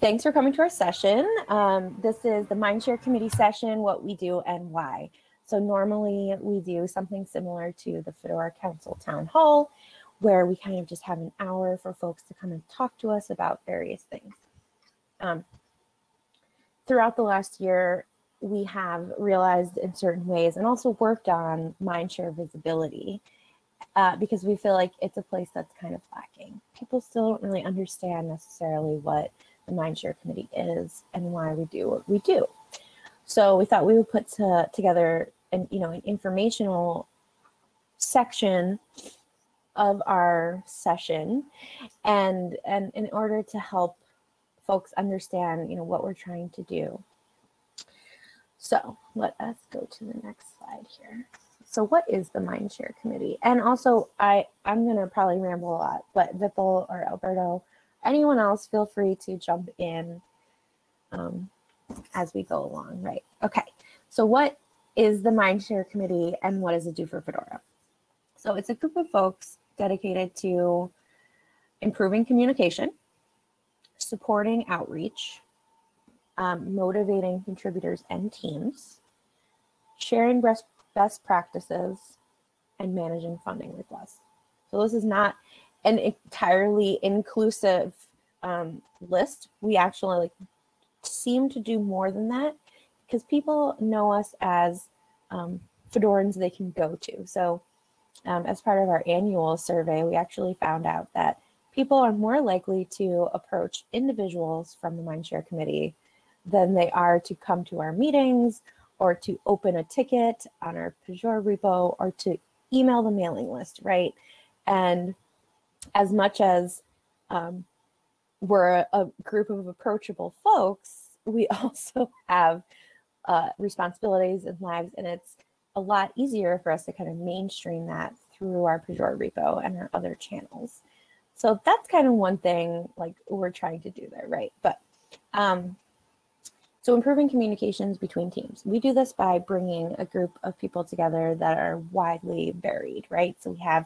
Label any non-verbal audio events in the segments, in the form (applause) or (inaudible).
thanks for coming to our session. Um, this is the Mindshare Committee session, what we do and why. So normally we do something similar to the Fedora Council Town Hall, where we kind of just have an hour for folks to come and talk to us about various things. Um, throughout the last year, we have realized in certain ways and also worked on Mindshare visibility uh, because we feel like it's a place that's kind of lacking. People still don't really understand necessarily what the Mindshare Committee is and why we do what we do. So we thought we would put to, together an, you know, an informational section of our session and, and in order to help folks understand, you know, what we're trying to do. So let us go to the next slide here. So what is the Mindshare Committee? And also, I, I'm going to probably ramble a lot, but Vipul or Alberto, anyone else, feel free to jump in um, as we go along, right? Okay, so what is the Mindshare Committee and what does it do for Fedora? So it's a group of folks dedicated to improving communication, supporting outreach, um, motivating contributors and teams, sharing best, best practices, and managing funding requests. So this is not an entirely inclusive um, list. We actually like seem to do more than that because people know us as um, Fedorans they can go to. So um, as part of our annual survey, we actually found out that people are more likely to approach individuals from the Mindshare Committee than they are to come to our meetings or to open a ticket on our Pagure repo or to email the mailing list, right? And as much as um, we're a, group of approachable folks, we (laughs) also have uh, responsibilities and lives, and it's a lot easier for us to kind of mainstream that through our Pagure repo and our other channels. So that's kind of one thing like we're trying to do there, right? But um, so improving communications between teams. We do this by bringing a group of people together that are widely varied, right? So we have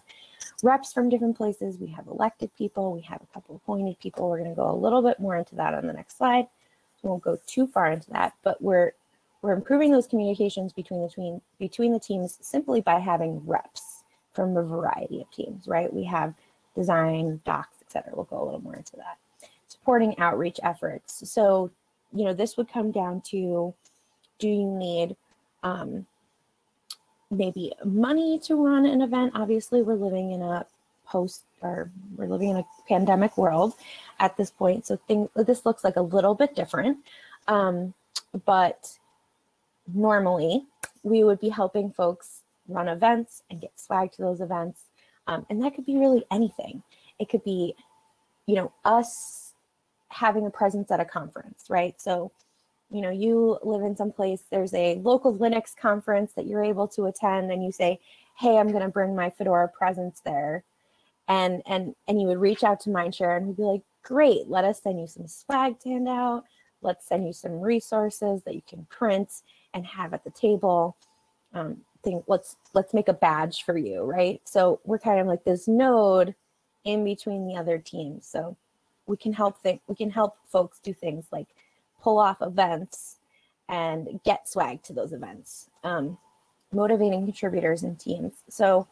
reps from different places, we have elected people, we have a couple appointed people. We're gonna go a little bit more into that on the next slide. We won't go too far into that, but we're we're improving those communications between the between, between the teams simply by having reps from a variety of teams, right? We have design, docs, et cetera. We'll go a little more into that. Supporting outreach efforts. So you know, this would come down to, do you need um, maybe money to run an event? Obviously, we're living in a post or we're living in a pandemic world at this point. So thing, this looks like a little bit different. Um, but normally we would be helping folks run events and get swag to those events. Um, and that could be really anything. It could be, you know, us having a presence at a conference, right? So, you know, you live in some place, there's a local Linux conference that you're able to attend and you say, hey, I'm gonna bring my Fedora presence there. And, and, and you would reach out to Mindshare and we'd be like, great, let us send you some swag to hand out. Let's send you some resources that you can print and have at the table. Um, think let's let's make a badge for you, right? So we're kind of like this node in between the other teams. So we can help think we can help folks do things like pull off events and get swag to those events, um, motivating contributors and teams. So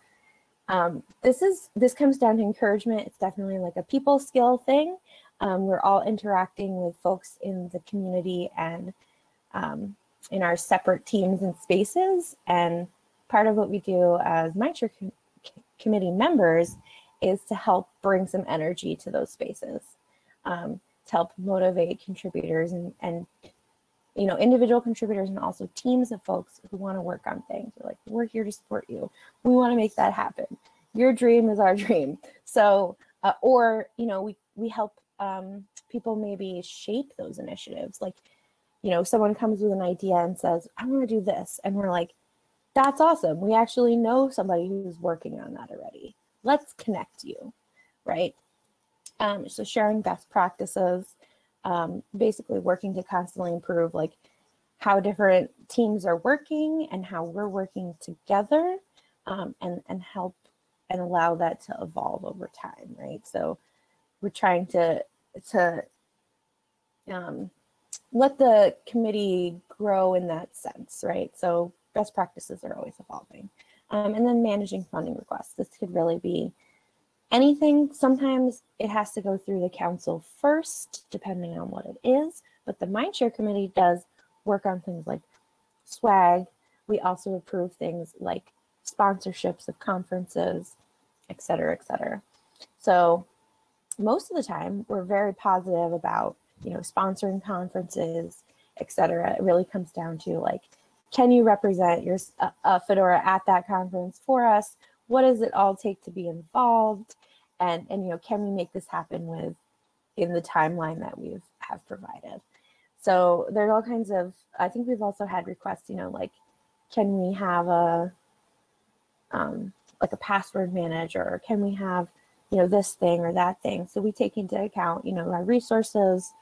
um, this is this comes down to encouragement. It's definitely like a people skill thing. Um, we're all interacting with folks in the community and um, in our separate teams and spaces. And part of what we do as Mindshare com committee members is to help bring some energy to those spaces um, to help motivate contributors and, and you know, individual contributors and also teams of folks who want to work on things. We're like, we're here to support you. We want to make that happen. Your dream is our (laughs) dream. So, uh, or, you know, we, we help um, people maybe shape those initiatives. Like, you know, someone comes with an idea and says, I want to do this. And we're like, that's awesome. We actually know somebody who's working on that already. Let's connect you, right? Um, so sharing best practices, um, basically working to constantly improve like how different teams are working and how we're working together um, and, and help and allow that to evolve over time, right? So we're trying to, to um, let the committee grow in that sense, right? So best practices are always evolving. Um, and then managing funding requests. This could really be anything. Sometimes it has to go through the council first, depending on what it is. But the Mindshare Committee does work on things like swag. We also approve things like sponsorships of conferences, et cetera, et cetera. So most of the time, we're very positive about, you know, sponsoring conferences, et cetera. It really comes down to like, can you represent your uh, Fedora at that conference for us? What does it all take to be involved? And, and you know, can we make this happen with in the timeline that we've have provided? So there's all kinds of, I think we've also had requests, you know, like, can we have a, um, like a password manager? Can we have, you know, this thing or that thing? So we take into account, you know, our resources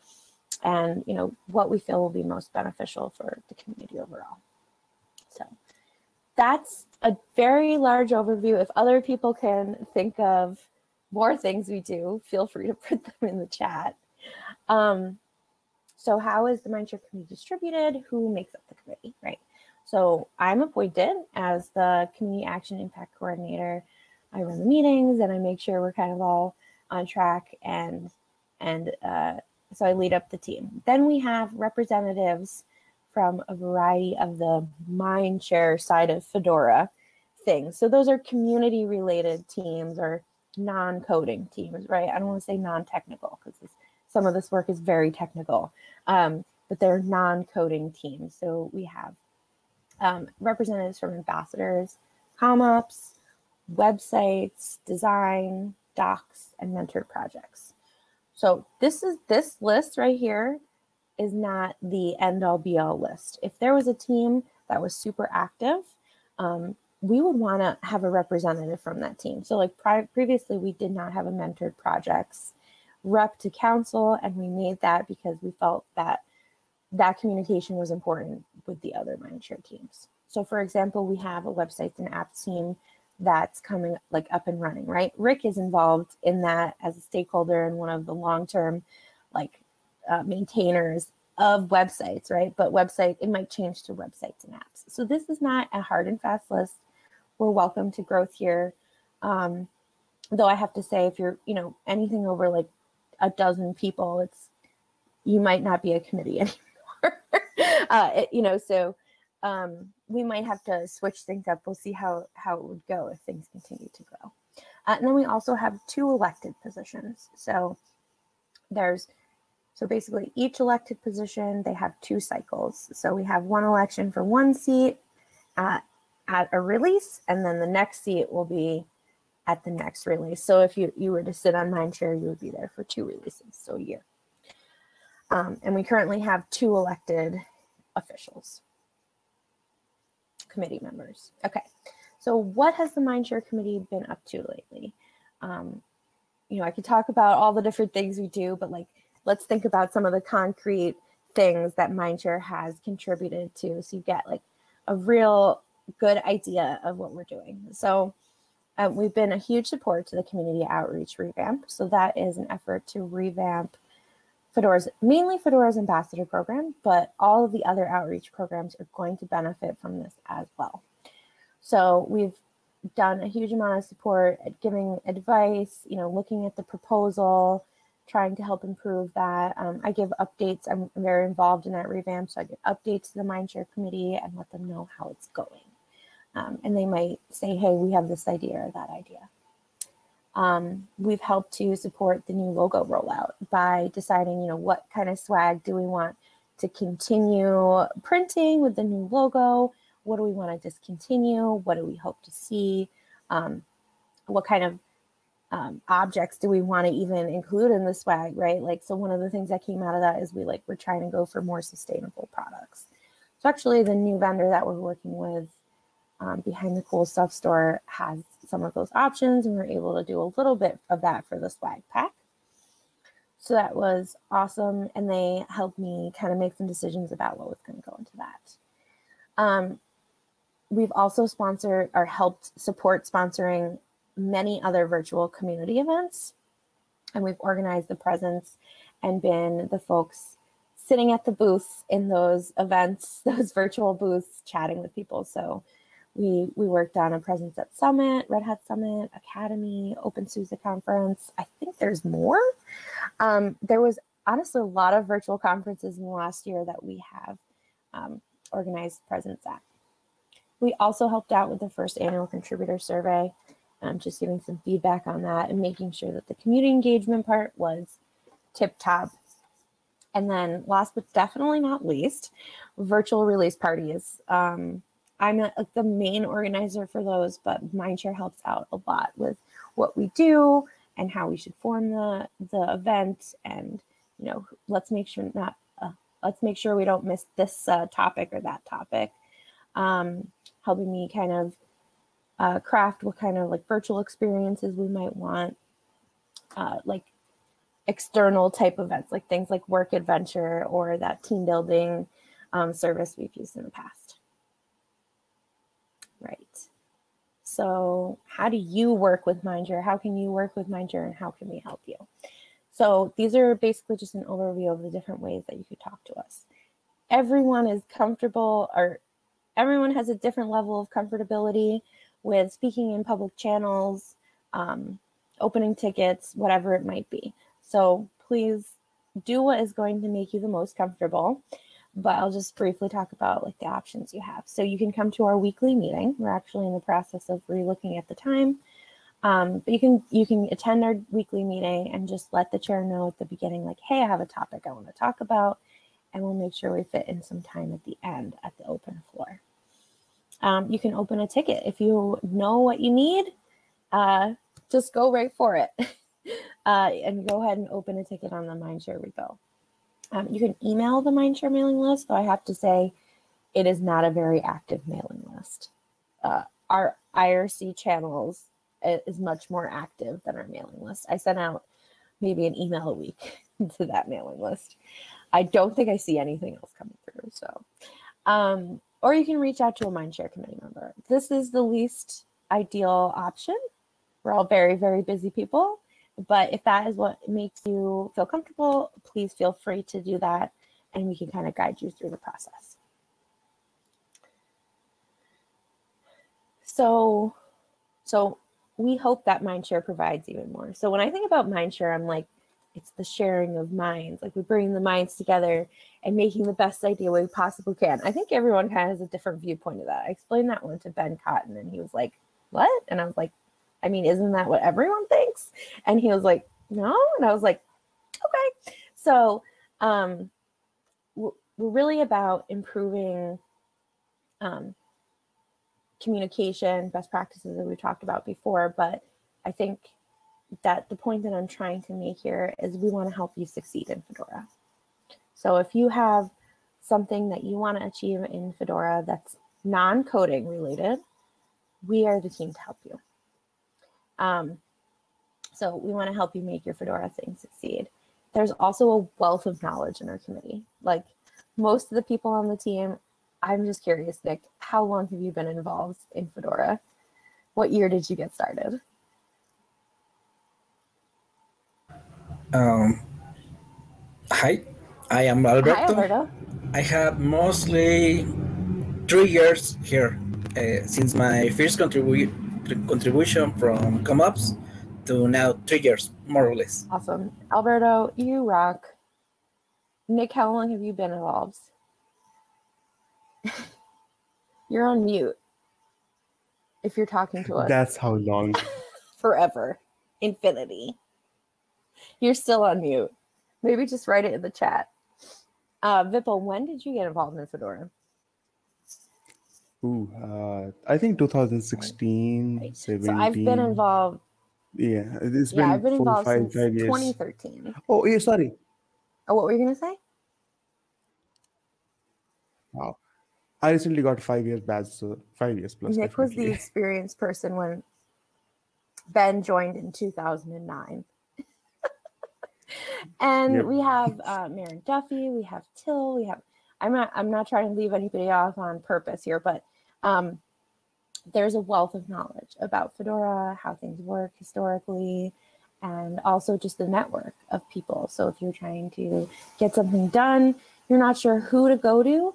and, you know, what we feel will be most beneficial for the community overall. So that's a very large overview. If other people can think of more things we do, feel free to (laughs) put them in the chat. Um, so how is the Mindshare committee distributed? Who makes up the committee, right? So I'm appointed as the Community Action Impact Coordinator. I run the meetings and I make sure we're kind of all on track and and uh, so I lead up the team. Then we have representatives from a variety of the Mindshare side of Fedora things. So those are community related teams or non-coding teams, right? I don't want to say non-technical because some of this work is very technical, um, but they're non-coding teams. So we have um, representatives from ambassadors, CommOps, websites, design, docs, and mentored projects. So this is this list right here is not the end all be all list. If there was a team that was super active, um, we would want to have a representative from that team. So like previously we did not have a mentored projects rep to council and we made that because we felt that that communication was important with the other Mindshare teams. So for example, we have a websites and apps team that's coming like up and running, right? Rick is involved in that as a stakeholder and one of the long-term like uh, maintainers of websites, right? But website, it might change to websites and apps. So this is not a hard and fast list. We're welcome to growth here. Um, though I have to say, if you're, you know, anything over like a dozen people, it's, you might not be a committee (laughs) anymore. uh, it, you know, so um, we might have to switch things up. We'll see how, how it would go if things continue to grow. Uh, and then we also have two elected positions. So there's, so basically each elected position, they have two cycles. So we have one election for one seat at, at a release, and then the next seat will be at the next release. So if you, you were to sit on Mindshare, you would be there for two releases, so a year. Um, and we currently have two elected officials, committee members. Okay, so what has the Mindshare Committee been up to lately? Um, you know, I could talk about all the different things we do, but like, let's think about some of the concrete things that Mindshare has contributed to so you get like a real good idea of what we're doing. So um, we've been a huge support to the community outreach revamp. So that is an effort to revamp Fedora's, mainly Fedora's ambassador program, but all of the other outreach programs are going to benefit from this as well. So we've done a huge amount of support at giving advice, you know, looking at the proposal, trying to help improve that. Um, I give updates. I'm very involved in that revamp, so I give updates to the Mindshare committee and let them know how it's going. Um, and they might say, hey, we have this idea or that idea. Um, we've helped to support the new logo rollout by deciding, you know, what kind of swag do we want to continue printing with the new logo? What do we want to discontinue? What do we hope to see? Um, what kind of um, objects do we want to even include in the swag, right? Like, so one of the things that came out of that is we like, we're trying to go for more sustainable products. So actually the new vendor that we're working with um, behind the cool stuff store has some of those options and we are able to do a little bit of that for the swag pack. So that was awesome. And they helped me kind of make some decisions about what was going to go into that. Um, we've also sponsored or helped support sponsoring many other virtual community events. And we've organized the presence and been the folks sitting at the booths in those events, (laughs) those virtual booths, chatting with people. So we we worked on a presence at Summit, Red Hat Summit, Akademy, OpenSUSE conference. I think there's more. Um, there was honestly a lot of virtual conferences in the last year that we have um, organized presence at. We also helped out with the first annual contributor survey, um, just giving some feedback on that and making sure that the community engagement part was tip top. And then last but definitely not least, virtual release parties. Um, I'm not like the main organizer for those, but Mindshare helps out a lot with what we do and how we should form the the event. And you know, let's make sure not uh, let's make sure we don't miss this uh, topic or that topic. Um, helping me kind of uh, craft what kind of like virtual experiences we might want, uh, like external type events, like things like work adventure or that team building um, service we've used in the past. Right. So how do you work with Mindshare? How can you work with Mindshare and how can we help you? So these are basically just an overview of the different ways that you could talk to us. Everyone is comfortable or everyone has a different level of comfortability with speaking in public channels, um, opening tickets, whatever it might be. So please do what is going to make you the most comfortable but I'll just briefly talk about like the options you have. So you can come to our weekly meeting. We're actually in the process of relooking at the time. Um, but you can you can attend our weekly meeting and just let the chair know at the beginning, like, hey, I have a topic I want to talk about, and we'll make sure we fit in some time at the end at the open floor. Um, you can open a ticket if you know what you need. Uh, just go right for it, (laughs) uh, and go ahead and open a ticket on the Mindshare repo. Um, you can email the Mindshare mailing list, though I have to say it is not a very active mailing list. Uh, our IRC channels is much more active than our mailing list. I send out maybe an email a week (laughs) to that mailing list. I don't think I see anything else coming through. So, um, or you can reach out to a Mindshare committee member. This is the least ideal option. We're all very, very busy people. But if that is what makes you feel comfortable, please feel free to do that and we can kind of guide you through the process. So, so we hope that Mindshare provides even more. So when I think about Mindshare, I'm like, it's the sharing of minds. Like we bring the minds together and making the best idea we possibly can. I think everyone kind of has a different viewpoint of that. I explained that one to Ben Cotton and he was like, what? And I was like, I mean, isn't that what everyone thinks? And he was like, no. And I was like, okay. So um, we're really about improving um, communication, best practices that we've talked about before. But I think that the point that I'm trying to make here is we want to help you succeed in Fedora. So if you have something that you want to achieve in Fedora that's non-coding related, we are the team to help you. Um, so we want to help you make your Fedora thing succeed. There's also a wealth of knowledge in our committee. Like most of the people on the team, I'm just curious, Nick, how long have you been involved in Fedora? What year did you get started? Um, hi, I am Alberto. Hi, Alberto. I have mostly three years here uh, since my first contribution contribution from CommOps to now three years, more or less. Awesome. Alberto, you rock. Nick, how long have you been involved? (laughs) you're on mute if you're talking to us. That's how long. (laughs) Forever. Infinity. You're still on mute. Maybe just write it in the chat. Uh, Vipul, when did you get involved in Fedora? Ooh, uh, I think 2016, Right. 17. So I've been involved. Yeah, it's Yeah, been I've been four, involved five, since five years. 2013. Oh, yeah, sorry. Oh, what were you gonna say? Wow. I recently got five years badge, so five years plus. Nick was the (laughs) experienced person when Ben joined in 2009. (laughs) and Yep. we have uh, Máirín Duffy, we have Till, we have. I'm not. I'm not trying to leave anybody off on purpose here, but um, there's a wealth of knowledge about Fedora, how things work historically, and also just the network of people. So if you're trying to get something done, you're not sure who to go to,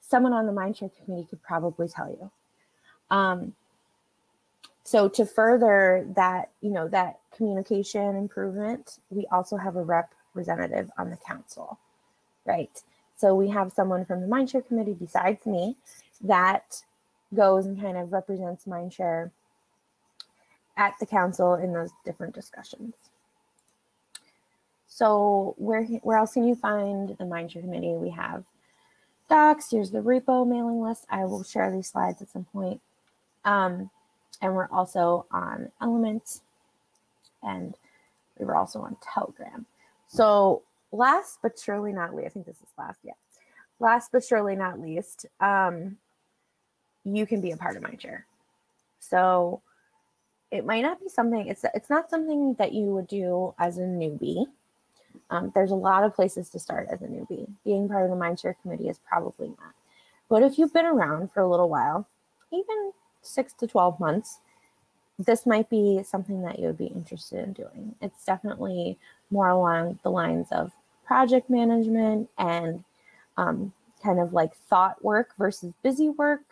someone on the Mindshare committee could probably tell you. Um, so to further that, you know, that communication improvement, we also have a representative on the council, right? So we have someone from the Mindshare committee besides me that goes and kind of represents Mindshare at the council in those different discussions. So where, where else can you find the Mindshare committee? We have docs, here's the repo mailing list. I will share these slides at some point. Um, and we're also on Element and we were also on Telegram. So last but surely not least, I think this is last, yeah. Last but surely not least, um, you can be a part of Mindshare. So it might not be something, it's, it's not something that you would do as a newbie. Um, there's a lot of places to start as a newbie. Being part of the Mindshare committee is probably not. But if you've been around for a little while, even six to 12 months, this might be something that you would be interested in doing. It's definitely more along the lines of project management and um, kind of like thought work versus busy work.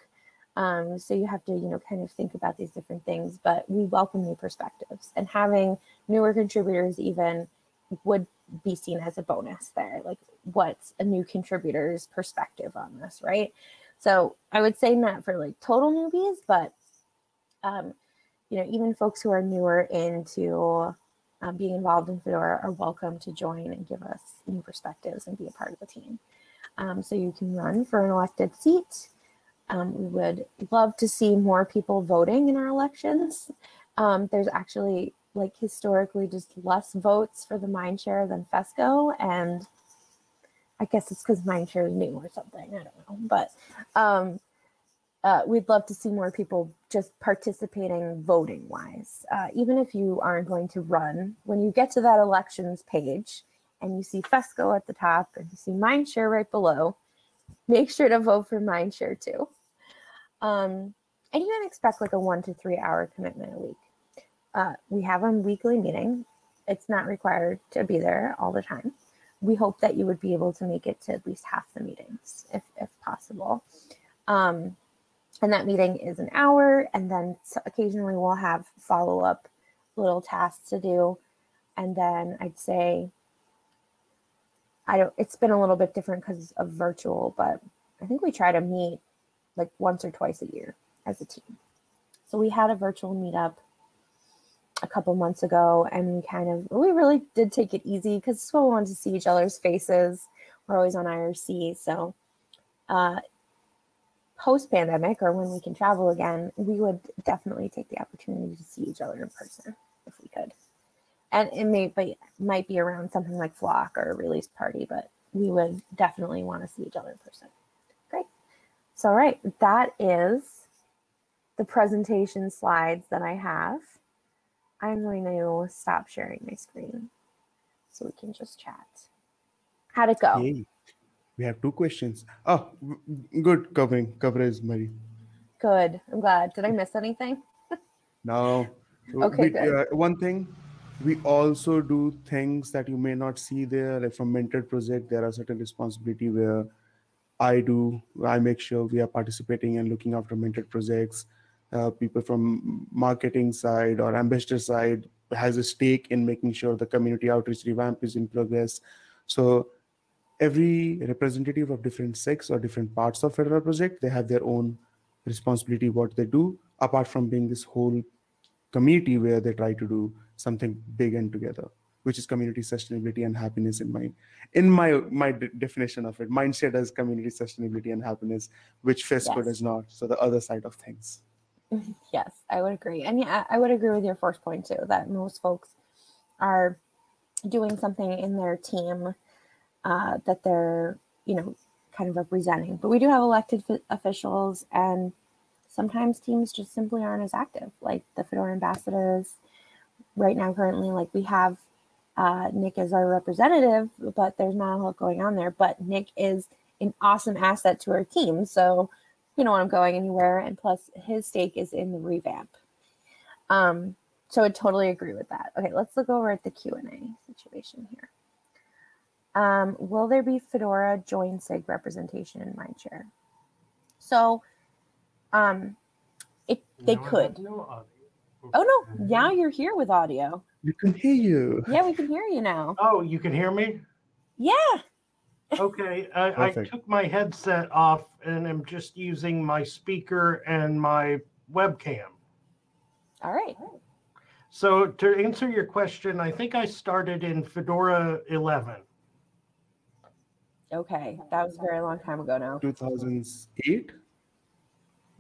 Um, so you have to, you know, kind of think about these different things, but we welcome new perspectives and having newer contributors even would be seen as a bonus there. Like what's a new contributor's perspective on this, right? So I would say not for like total newbies, but um, you know, even folks who are newer into um, being involved in Fedora are welcome to join and give us new perspectives and be a part of the team. Um, so you can run for an elected seat. Um, we would love to see more people voting in our elections. Um, there's actually like historically just less votes for the Mindshare than FESCO and I guess it's because Mindshare is new or something. I don't know, but um, uh, we'd love to see more people just participating voting wise. Uh, even if you aren't going to run, when you get to that elections page and you see FESCO at the top and you see Mindshare right below, make sure to vote for Mindshare too. Um, and you can expect like a one to three hour commitment a week. Uh, we have a weekly meeting. It's not required to be there all the time. We hope that you would be able to make it to at least half the meetings if, if possible. Um, and that meeting is an hour and then occasionally we'll have follow-up little tasks to do. And then I'd say, I don't, it's been a little bit different because of virtual, but I think we try to meet like once or twice a year as a team. So we had a virtual meetup a couple months ago and we kind of, we really did take it easy because we wanted to see each other's faces. We're always on IRC. So uh, post pandemic or when we can travel again, we would definitely take the opportunity to see each other in person if we could. And it may be, might be around something like Flock or a release party, but we would definitely want to see each other in person. So, all right, that is the presentation slides that I have. I'm going to stop sharing my screen so we can just chat. How'd it go? Yay. We have two questions. Oh, good covering coverage, Mary. Good. I'm glad. Did I miss anything? (laughs) no. Okay, we, good. Uh, one thing, we also do things that you may not see there. Like from mentored project, there are certain responsibility where I do. I make sure we are participating and looking after mentored projects. Uh, people from marketing side or ambassador side has a stake in making sure the community outreach revamp is in progress. So every representative of different sects or different parts of Fedora project, they have their own responsibility, what they do, apart from being this whole community where they try to do something big and together, which is community sustainability and happiness in my in my my definition of it. Mindshare does community sustainability and happiness, which FESCO yes. does not. So the other side of things. (laughs) Yes, I would agree. And yeah, I would agree with your first point too, that most folks are doing something in their team uh, that they're, you know, kind of representing. But we do have elected officials and sometimes teams just simply aren't as active, like the Fedora ambassadors. Right now, currently, like we have uh, Nick is our representative, but there's not a lot going on there. But Nick is an awesome asset to our team. So you don't want him going anywhere. And plus his stake is in the revamp. Um, so I totally agree with that. Okay, let's look over at the Q&A situation here. Um, will there be Fedora join SIG representation in Mindshare? So, um, it they have could. no. Oh no, now you're here with audio. We can hear you. Yeah, we can hear you now. Oh, you can hear me? Yeah. Okay, I, I took my headset off and I'm just using my speaker and my webcam. All right. So to answer your question, I think I started in Fedora 11. Okay, that was a very long time ago now. 2008,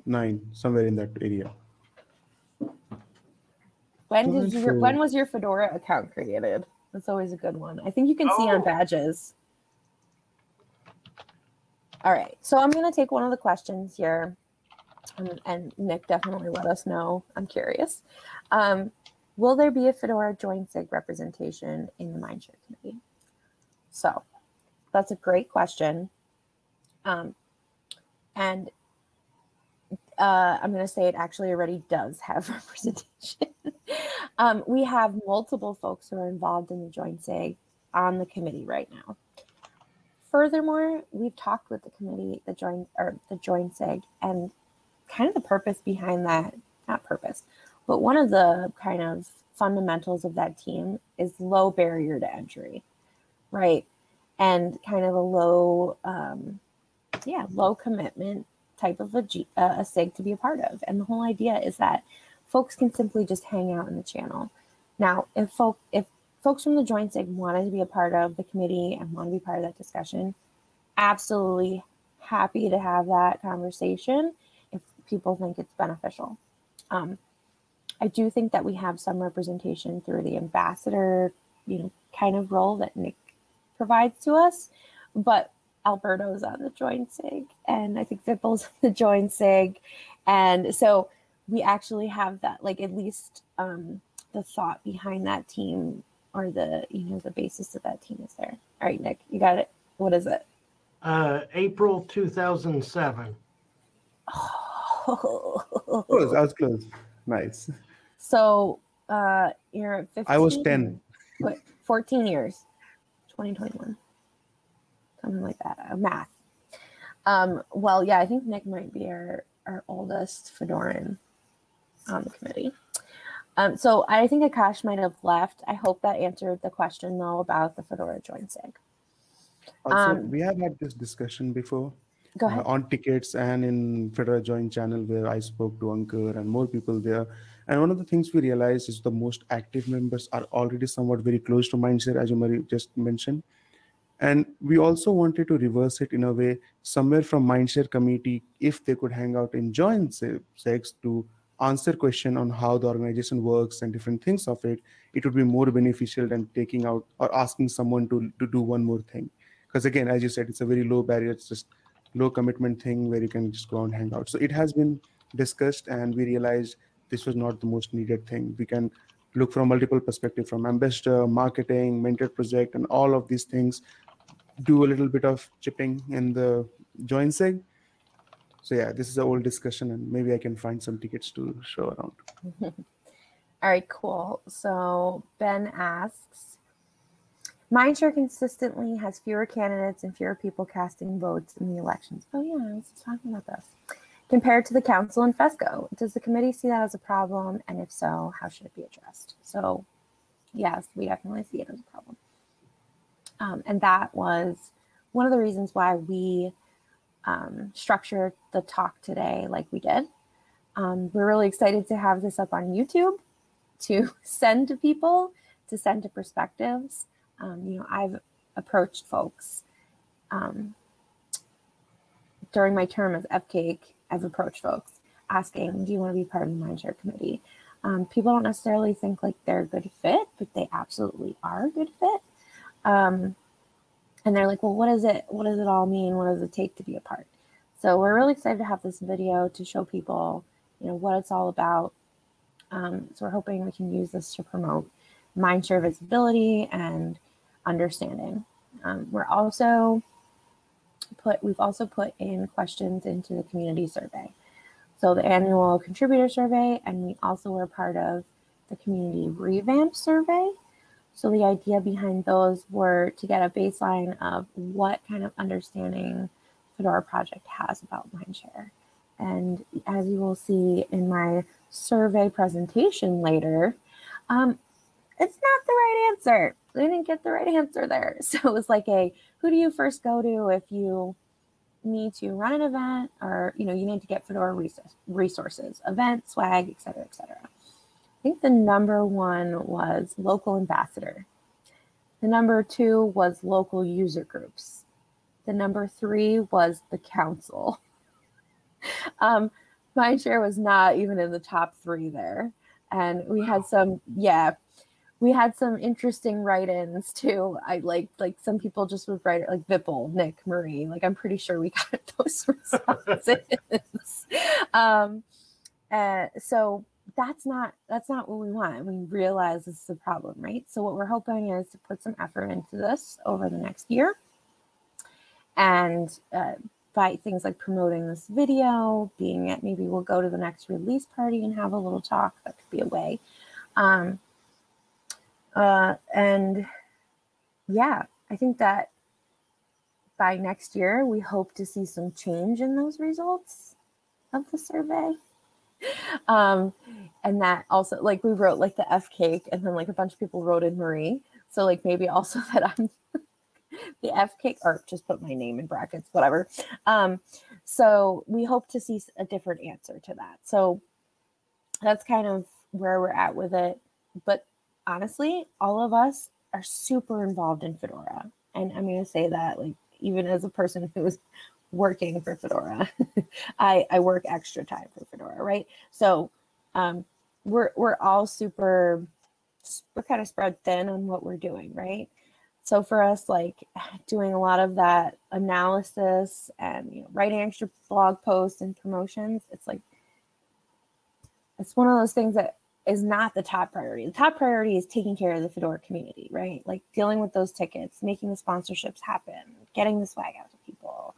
nine, somewhere in that area. When did your when was your Fedora account created? That's always a good one. I think you can see on Oh. badges. All right, so I'm gonna take one of the questions here, and, and Nick definitely let us know. I'm curious. Um, will there be a Fedora join SIG representation in the Mindshare committee? So, that's a great question. Um, and uh, I'm going to say it actually already does have (laughs) representation. um, we have multiple folks who are involved in the join SIG on the committee right now. Furthermore, we've talked with the committee, the joint or the join SIG, and kind of the purpose behind that, not purpose, but one of the kind of fundamentals of that team is low barrier to entry, right? And kind of a low, um, yeah, low commitment type of a, G, uh, a SIG to be a part of. And the whole idea is that folks can simply just hang out in the channel. Now, if folk, if folks from the join SIG wanted to be a part of the committee and want to be part of that discussion, absolutely happy to have that conversation if people think it's beneficial. Um, I do think that we have some representation through the ambassador, you know, kind of role that Nick provides to us, but Alberto's on the join SIG, and I think Vipul's (laughs) on the join SIG, and so we actually have that, like at least um, the thought behind that team or the you know the basis of that team is there. All right, Nick, you got it. What is it? Uh, April 2007. Close, I was close. Nice. so uh, you're at 15. I was 10. What, 14 years. 2021. Something like that. Uh, math. Um, well, yeah, I think Nick might be our, our oldest Fedoran on the committee. Um, so I think Akash might have left. I hope that answered the question though about the Fedora join SIG. Also, Um, we have had this discussion before uh, on tickets and in Fedora Join channel where I spoke to Ankur and more people there. And one of the things we realized is the most active members are already somewhat very close to Mindshare, as you just mentioned. And we also wanted to reverse it in a way, somewhere from Mindshare committee, if they could hang out and join se- sex to answer question on how the organization works and different things of it, it would be more beneficial than taking out or asking someone to, to do one more thing. Because again, as you said, it's a very low barrier. It's just low commitment thing where you can just go and hang out. So it has been discussed and we realized this was not the most needed thing. We can look from multiple perspectives from ambassador, marketing, mentor project, and all of these things. Do a little bit of chipping in the join sig. So yeah, this is a old discussion and maybe I can find some tickets to show around. (laughs) All right, cool. So Ben asks, Mindshare consistently has fewer candidates and fewer people casting votes in the elections. Oh yeah, I was talking about this. Compared to the council and FESCO, does the committee see that as a problem? And if so, how should it be addressed? So yes, we definitely see it as a problem. Um, and that was one of the reasons why we um, structured the talk today like we did. Um, we're really excited to have this up on YouTube to (laughs) send to people, to send to perspectives. Um, you know, I've approached folks um, during my term as FCAIC. I've approached folks asking, "Do you want to be part of the Mindshare committee?" Um, people don't necessarily think like they're a good fit, but they absolutely are a good fit. Um, and they're like, "Well, what is it? What does it all mean? What does it take to be a part?" So we're really excited to have this video to show people, you know, what it's all about. Um, so we're hoping we can use this to promote mindshare visibility and understanding. Um, we're also put we've also put in questions into the community survey. So the annual contributor survey, and we also were part of the community revamp survey. So the idea behind those were to get a baseline of what kind of understanding Fedora project has about Mindshare. And as you will see in my survey presentation later, um, it's not the right answer. We didn't get the right answer there. (laughs) So it was like a, who do you first go to if you need to run an event or, you know, you need to get Fedora resources, event, swag, et cetera, et cetera. Think the number one was local ambassador. The number two was local user groups. The number three was the council. (laughs) um, share was not even in the top three there. And we had some, yeah, we had some interesting write-ins too. I like like some people just would write it like Vipul, Nick, Marie. Like I'm pretty sure we (laughs) got those responses. (laughs) um, uh, so that's not that's not what we want. We realize this is a problem, right? So what we're hoping is to put some effort into this over the next year, and uh, by things like promoting this video, being it maybe we'll go to the next release party and have a little talk. That could be a way. Um, uh, and yeah, I think that by next year, we hope to see some change in those results of the survey. (laughs) Um, and that also, like we wrote like the FCAIC and then like a bunch of people wrote in Marie. So like maybe also (laughs) that I'm (laughs) the FCAIC or just put my name in brackets, whatever. Um, so we hope to see a different answer to that. So that's kind of where we're at with it. But honestly, all of us are super involved in Fedora. And I'm going to say that, like, even as a person who's working for Fedora, (laughs) I, I work extra time for Fedora, right? So um, we're, we're all super, we're kind of spread thin on what we're doing, right? So for us, like (sighs) doing a lot of that analysis and you know, writing extra blog posts and promotions, it's like, it's one of those things that is not the top priority. The top priority is taking care of the Fedora community, right? Like dealing with those tickets, making the sponsorships happen, getting the swag out to people.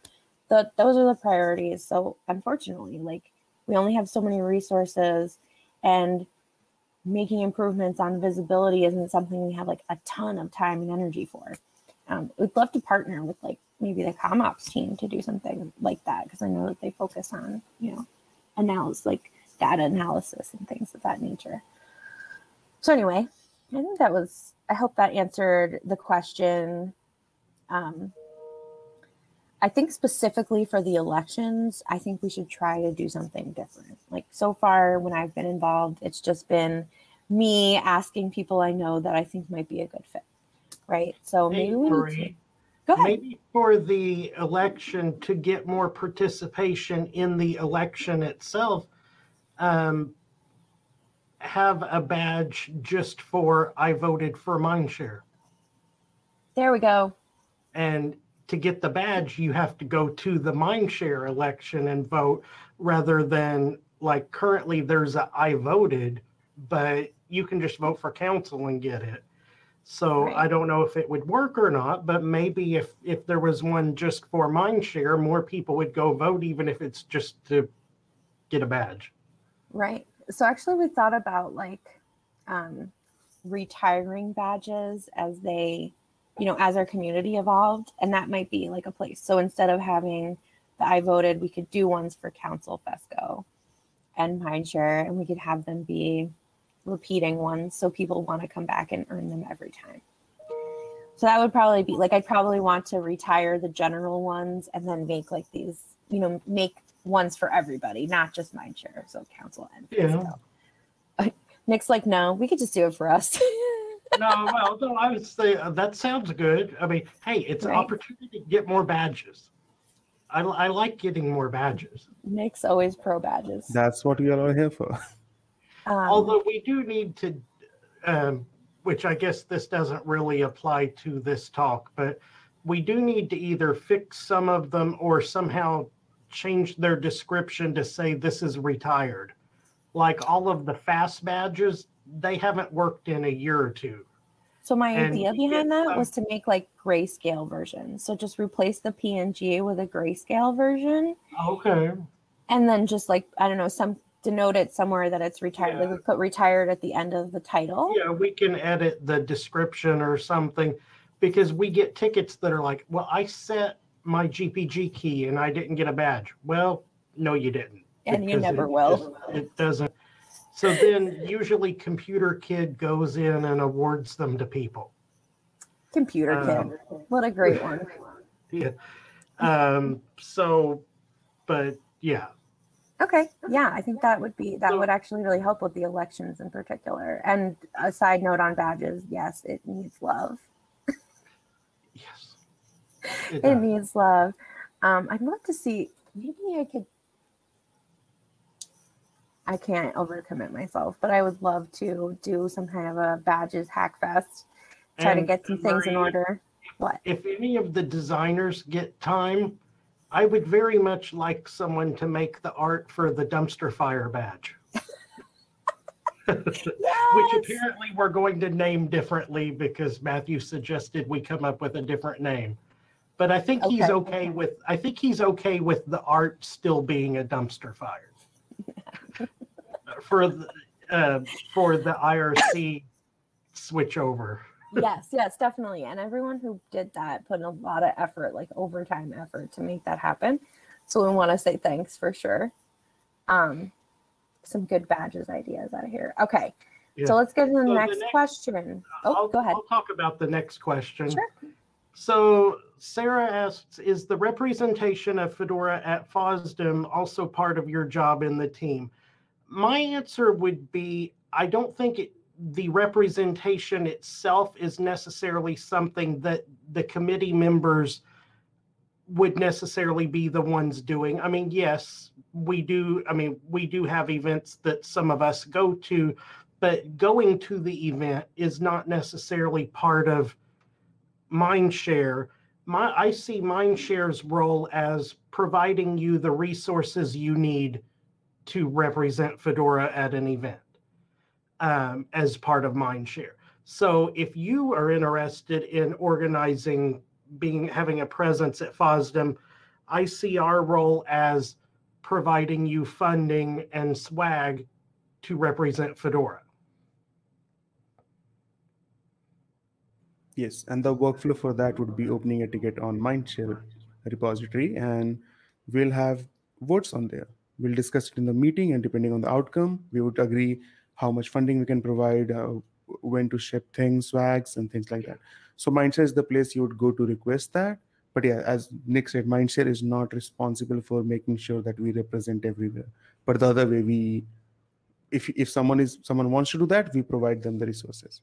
The, those are the priorities. So unfortunately, like we only have so many resources and making improvements on visibility isn't something we have like a ton of time and energy for. Um, we'd love to partner with like maybe the CommOps team to do something like that because I know that they focus on, you know, analysis, like data analysis and things of that nature. So anyway, I think that was, I hope that answered the question. Um, I think specifically for the elections, I think we should try to do something different. Like so far when I've been involved, it's just been me asking people I know that I think might be a good fit, right? So maybe we need to, go ahead. Maybe for the election to get more participation in the election itself, um, have a badge just for I voted for Mindshare. There we go. And to get the badge, you have to go to the Mindshare election and vote rather than like currently there's a I voted, but you can just vote for council and get it. So Right. I don't know if it would work or not, but maybe if if there was one just for Mindshare, more people would go vote, even if it's just to get a badge. Right. So actually we thought about like um, retiring badges as they, you know, as our community evolved. And that might be like a place. So instead of having the I voted, we could do ones for Council Fesco and Mindshare, and we could have them be repeating ones so people want to come back and earn them every time. So that would probably be like I'd probably want to retire the general ones and then make like these, you know, make ones for everybody, not just Mindshare. So council and Yeah. Fesco. Nick's like, no, we could just do it for us. (laughs) no, well, no, I would say uh, that sounds good. I mean, hey, it's an opportunity to get more badges. I, I like getting more badges. Nick's always pro badges. That's what we are all here for. Um, Although we do need to, um, which I guess this doesn't really apply to this talk, but we do need to either fix some of them or somehow change their description to say this is retired. Like all of the fast badges, they haven't worked in a year or two. So my and idea behind that was to make like grayscale versions. So just replace the PNG with a grayscale version. Okay. And then just like, I don't know, some denote it somewhere that it's retired. Like Yeah. we put retired at the end of the title. Yeah, we can edit the description or something because we get tickets that are like, well, I set my GPG key and I didn't get a badge. Well, no, you didn't. And you never it will. just- It doesn't. So then usually Computer Kid goes in and awards them to people. Computer Um, kid. What a great one. Yeah. Um, so, but yeah, Okay. Yeah, I think that would be that So- would actually really help with the elections in particular. And a side note on badges, yes, it needs love. yes. It It needs love. Um, I'd love to see. Maybe I could. I can't overcommit myself, but I would love to do some kind of a badges hack fest. Try to get some things in order. What? if any of the designers get time, I would very much like someone to make the art for the dumpster fire badge, (laughs) which apparently we're going to name differently because Matthew suggested we come up with a different name. But I think he's Okay. okay with, I think he's okay with the art still being a dumpster fire. For, the uh, for the IRC switchover. yes, yes, definitely. And everyone who did that put in a lot of effort, like overtime effort to make that happen. So we want to say thanks for sure. Um, some good badges ideas out of here. Okay. Yeah. So let's get to the So the next next- question. Oh, I'll, go ahead. I'll talk about the next question. Sure. So Sarah asks, is the representation of Fedora at FOSDEM also part of your job in the team? My answer would be, I don't think it, the representation itself is necessarily something that the committee members would necessarily be the ones doing. I mean, yes, we do, I mean, we do have events that some of us go to, but going to the event is not necessarily part of Mindshare. My, I see Mindshare's role as providing you the resources you need to represent Fedora at an event um, as part of Mindshare. So if you are interested in organizing, being having a presence at FOSDEM, I see our role as providing you funding and swag to represent Fedora. Yes, and the workflow for that would be opening a ticket on Mindshare repository, and we'll have votes on there. We'll discuss it in the meeting, and depending on the outcome, we would agree how much funding we can provide, uh, when to ship things, swags, and things like that. So Mindshare is the place you would go to request that. But yeah, as Nick said, Mindshare is not responsible for making sure that we represent everywhere. But the other way, we, if if someone is someone wants to do that, we provide them the resources.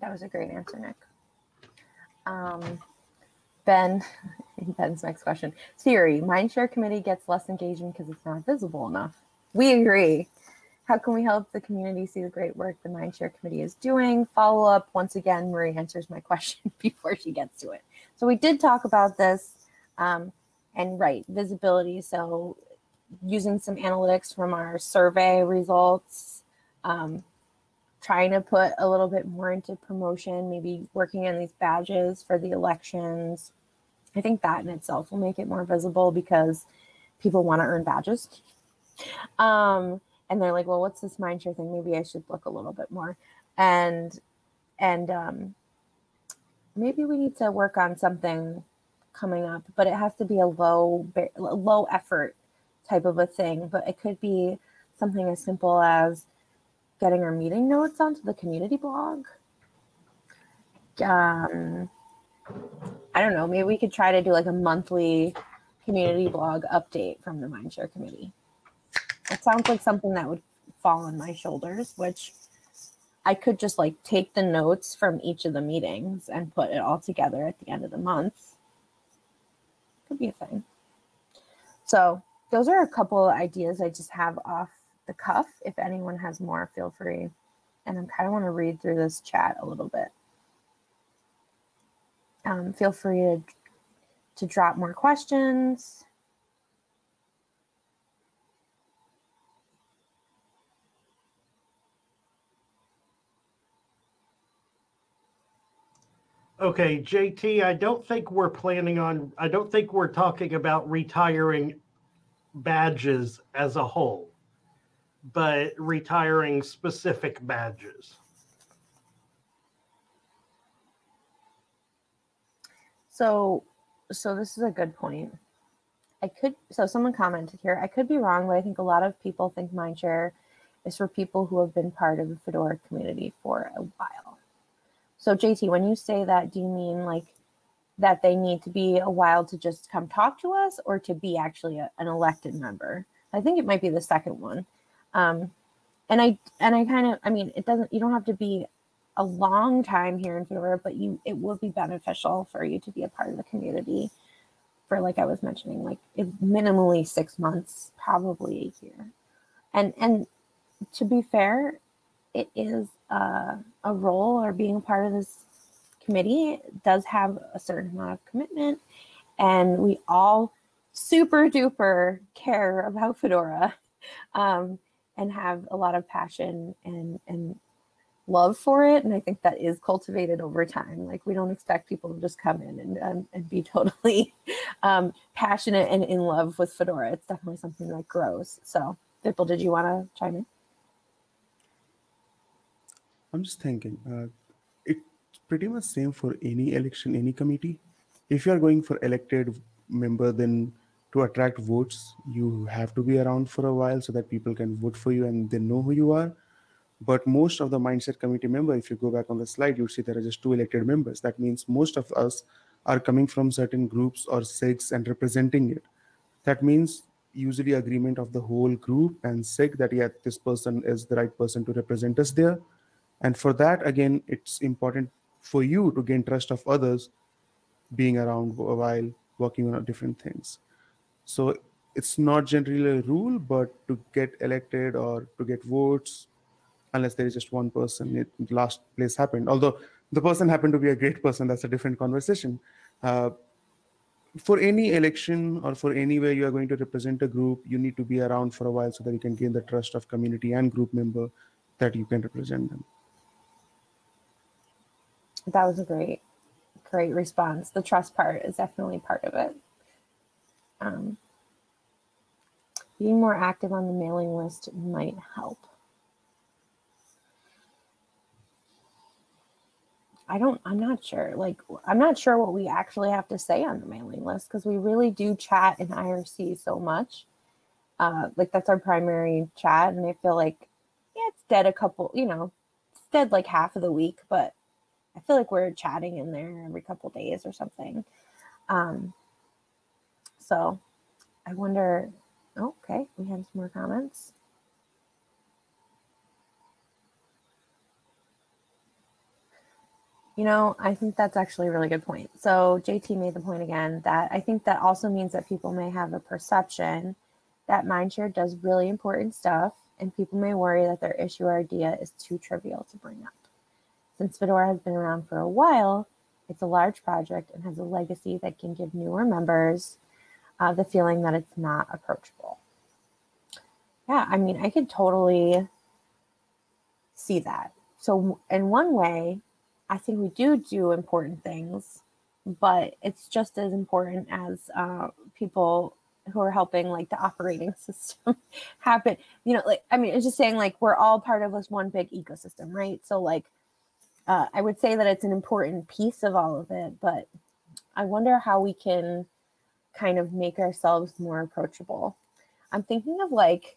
That was a great answer, Nick. Um, ben, (laughs) Ben's next question. Theory, Mindshare Committee gets less engagement because it's not visible enough. We agree. How can we help the community see the great work the Mindshare Committee is doing? Follow up. Once again, Marie answers my (laughs) question before she gets to it. So we did talk about this. Um, and right, visibility. So using some analytics from our survey results, um, trying to put a little bit more into promotion, maybe working on these badges for the elections. I think that in itself will make it more visible because people want to earn badges. Um, and they're like, well, what's this mindshare thing? Maybe I should look a little bit more. And and um, maybe we need to work on something coming up, but it has to be a low low effort type of a thing. But it could be something as simple as getting our meeting notes onto the community blog. Um, I don't know. Maybe we could try to do like a monthly community blog update from the Mindshare committee. It sounds like something that would fall on my shoulders, which I could just like take the notes from each of the meetings and put it all together at the end of the month. Could be a thing. So those are a couple of ideas I just have off the cuff. If anyone has more, feel free. And I kind of want to read through this chat a little bit. Um, feel free to, to drop more questions. Okay, JT, I don't think we're planning on, I don't think we're talking about retiring badges as a whole, but retiring specific badges. So, so this is a good point. I could, so someone commented here, I could be wrong, but I think a lot of people think Mindshare is for people who have been part of the Fedora community for a while. So JT, when you say that, do you mean like that they need to be a while to just come talk to us or to be actually a, an elected member? I think it might be the second one. Um, and I, and I kind of, I mean, it doesn't, you don't have to be a long time here in Fedora, but you, it will be beneficial for you to be a part of the community for like I was mentioning, like minimally six months, probably a year. And and to be fair, it is uh, a role or being a part of this committee does have a certain amount of commitment, and we all super duper care about Fedora, (laughs) um, and have a lot of passion and and love for it. And I think that is cultivated over time. Like we don't expect people to just come in and, um, and be (laughs) totally um, passionate and in love with Fedora. It's definitely something that grows. So Vipul, did you want to chime in? I'm just thinking, uh, it's pretty much same for any election, any committee. If you are going for elected member, then to attract votes, you have to be around for a while so that people can vote for you and they know who you are. But most of the Mindshare committee member, if you go back on the slide, you'll see there are just two elected members. That means most of us are coming from certain groups or SIGs and representing it. That means usually agreement of the whole group and SIG that yeah, this person is the right person to represent us there. And for that, again, it's important for you to gain trust of others being around a while working on different things. So it's not generally a rule, but to get elected or to get votes, unless there is just one person, it last place happened. Although the person happened to be a great person, that's a different conversation. Uh, for any election or for anywhere you are going to represent a group, you need to be around for a while so that you can gain the trust of community and group member that you can represent them. That was a great, great response. The trust part is definitely part of it. Um, being more active on the mailing list might help. I don't, I'm not sure. Like, I'm not sure what we actually have to say on the mailing list because we really do chat in IRC so much. Uh, like, that's our primary chat. And I feel like, yeah, it's dead a couple, you know, it's dead like half of the week, but I feel like we're chatting in there every couple days or something. Um, so I wonder, oh, okay, we have some more comments. You know, I think that's actually a really good point. So JT made the point again that I think that also means that people may have a perception that Mindshare does really important stuff and people may worry that their issue or idea is too trivial to bring up. Since Fedora has been around for a while, it's a large project and has a legacy that can give newer members uh, the feeling that it's not approachable. Yeah, I mean, I could totally see that. So in one way, I think we do do important things, but it's just as important as uh, people who are helping like the operating (laughs) system happen. You know, like, I mean, it's just saying like we're all part of this one big ecosystem, right? So like, uh, I would say that it's an important piece of all of it, but I wonder how we can kind of make ourselves more approachable. I'm thinking of like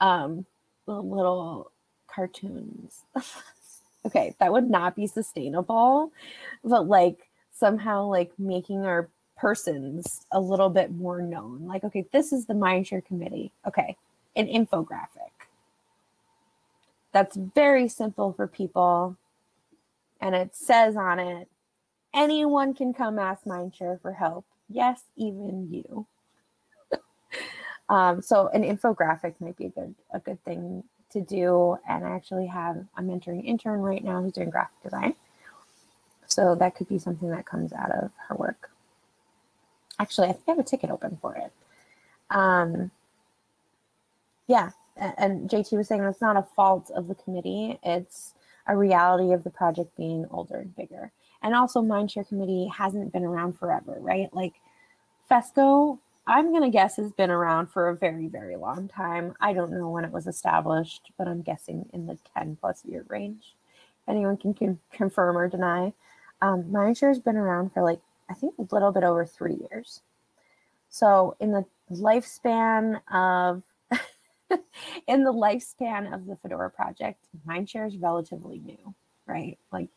um, little cartoons. (laughs) okay, that would not be sustainable, but like somehow like making our persons a little bit more known. Like, okay, this is the Mindshare committee. Okay, an infographic. That's very simple for people. And it says on it, anyone can come ask Mindshare for help. Yes, even you. (laughs) um, so an infographic might be a good a good thing to do. And I actually have, I'm mentoring intern right now who's doing graphic design. So that could be something that comes out of her work. Actually, I think I have a ticket open for it. Um, yeah, and JT was saying that's not a fault of the committee. It's a reality of the project being older and bigger. And also Mindshare Committee hasn't been around forever, right? Like FESCO I'm gonna guess has been around for a very, very long time. I don't know when it was established, but I'm guessing in the 10 plus year range. Anyone can, can confirm or deny. Um, Mindshare has been around for like I think a little bit over three years. So in the lifespan of (laughs) in the lifespan of the Fedora project, Mindshare is relatively new, right? Like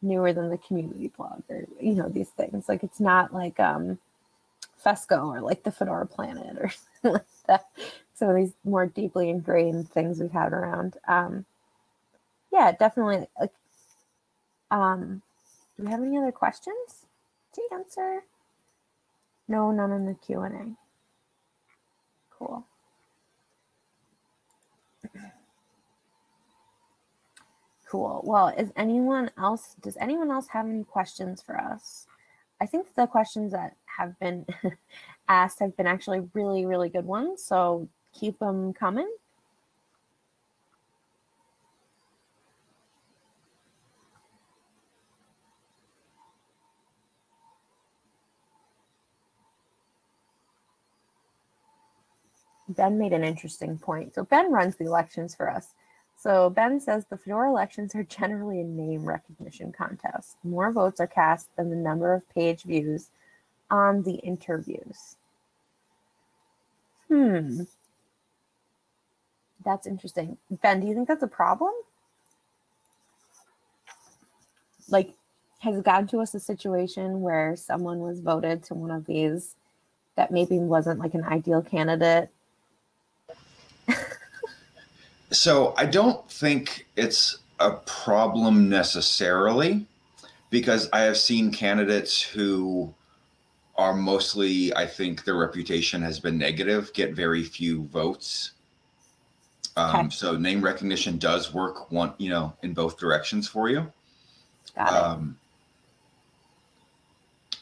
newer than the community blog or you know these things. Like it's not like um Fesco or like the Fedora Planet or (laughs) like that. Some of these more deeply ingrained things we've had around. Um, yeah, definitely. Like, um, do we have any other questions to answer? No, none in the Q and A. Cool. Cool. Well, is anyone else? Does anyone else have any questions for us? I think the questions that have been (laughs) asked have been actually really, really good ones. So keep them coming. Ben made an interesting point. So Ben runs the elections for us. So Ben says the Fedora elections are (laughs) generally a name recognition contest. More votes are cast than the number of page views on the interviews. Hmm. That's interesting. Ben, do you think that's a problem? Like, has it gotten to us a situation where someone was voted to one of these that maybe wasn't like an ideal candidate? (laughs) So I don't think it's a problem necessarily because I have seen candidates who are mostly, I think their reputation has been negative, get very few votes. Um, Okay. So name recognition does work one, you know, in both directions for you. Got it. Um,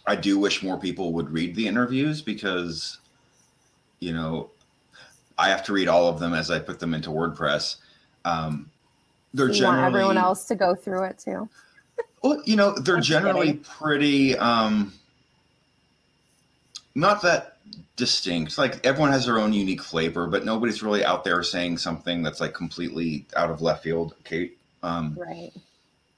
I do wish more people would read the interviews because, you know, I have to read all of them as I put them into WordPress. Um, they're you want generally everyone else to go through it too. well, you know, they're (laughs) generally kidding. pretty um not that distinct. Like everyone has their own unique flavor, but nobody's really out there saying something that's like completely out of left field. Kate, Um Right.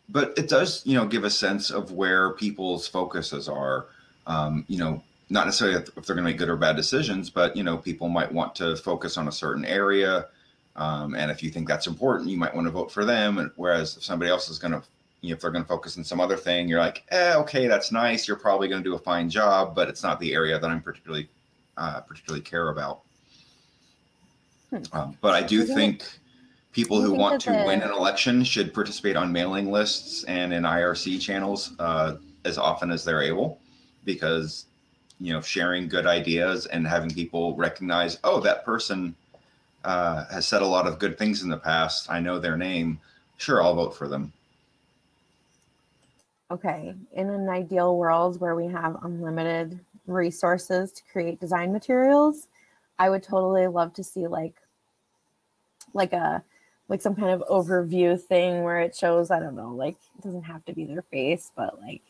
but it does, you know, give a sense of where people's focuses are. Um, you know, not necessarily if they're going to make good or bad decisions, but you know, people might want to focus on a certain area, um, and if you think that's important, you might want to vote for them. And whereas if somebody else is going to, you know, if they're going to focus on some other thing, you're like, eh, okay, that's nice. You're probably going to do a fine job, but it's not the area that I'm particularly, uh, particularly care about. Hmm. Um, but I do think people who think want to win an election should participate on mailing lists and in IRC channels uh, as often as they're able, because you know sharing good ideas and having people recognize, oh, that person uh, has said a lot of good things in the past. I know their name. Sure, I'll vote for them. Okay. In an ideal world where we have unlimited resources to create design materials, I would totally love to see like like a like some kind of overview thing where it shows, I don't know, like it doesn't have to be their face, but like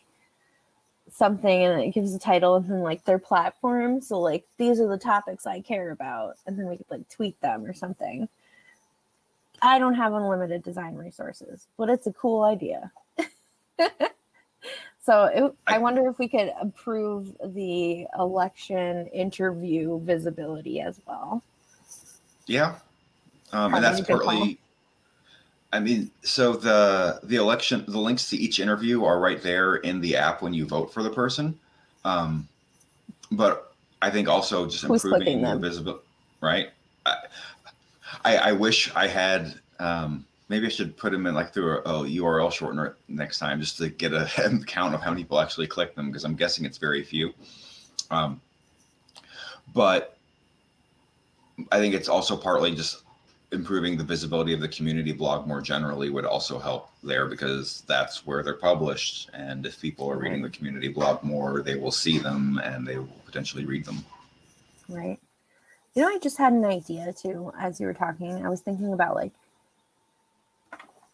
something and it gives a title and then like their platform. So like these are the topics I care about. And then we could like tweet them or something. I don't have unlimited design resources, but it's a cool idea. (laughs) so it, I wonder if we could improve the election interview visibility as well. Yeah, um, and that's partly. I mean, so the the election, the links to each interview are right there in the app when you vote for the person. Um, but I think also just improving the visibility, right? I, I I wish I had. Um, maybe I should put them in like through a, a URL shortener next time just to get a (laughs) count of how many people actually click them because I'm guessing it's very few. Um, but I think it's also partly just improving the visibility of the community blog more generally would also help there because that's where they're published. And if people are reading the community blog more, they will see them and they will potentially read them. Right. You know, I just had an idea too as you were talking. I was thinking about like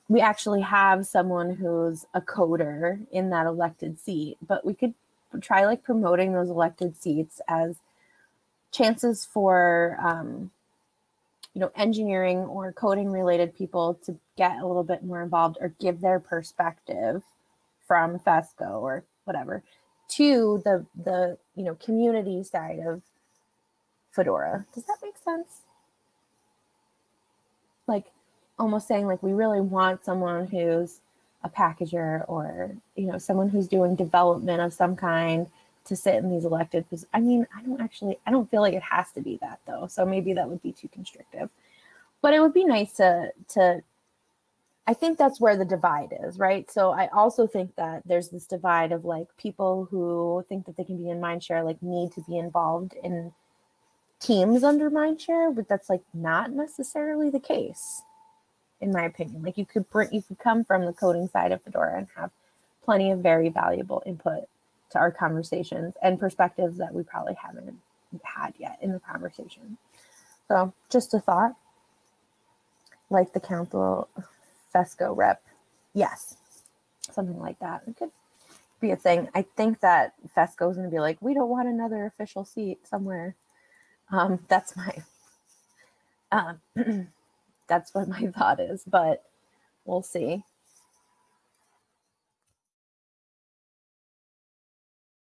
we actually have someone who's a coder in that elected seat, but we could try like promoting those elected seats as chances for um, you know engineering or coding related people to get a little bit more involved or give their perspective from fesco or whatever to the the you know community side of fedora. Does that make sense almost saying like we really want someone who's a packager or you know someone who's doing development of some kind to sit in these elected positions. I mean, I don't actually, I don't feel like it has to be that though. So maybe that would be too constrictive. But it would be nice to to. I think that's where the divide is, right? So I also think that there's this divide of like people who think that they can be in Mindshare, like need to be involved in teams under Mindshare, but that's like not necessarily the case, in my opinion. Like you could bring, you could come from the coding side of Fedora and have plenty of very valuable input to our conversations and perspectives that we probably haven't had yet in the conversation. So just a thought. Like the council FESCO rep. Yes. Something like that. It could be a thing. I think that FESCO is going to be like, we don't want another official seat somewhere. Um, that's my, um, (clears throat) that's what my (laughs) thought is, but we'll see.